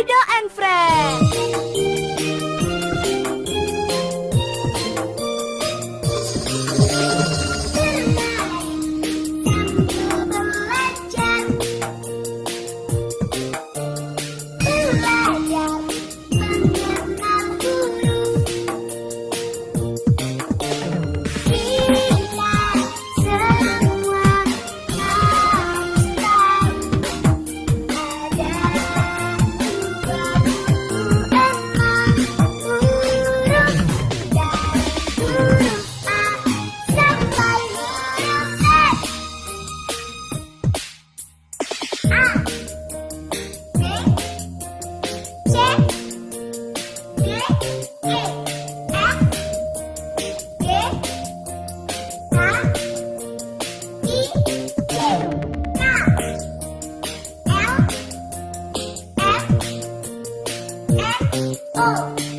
Dido and Friends. Oh.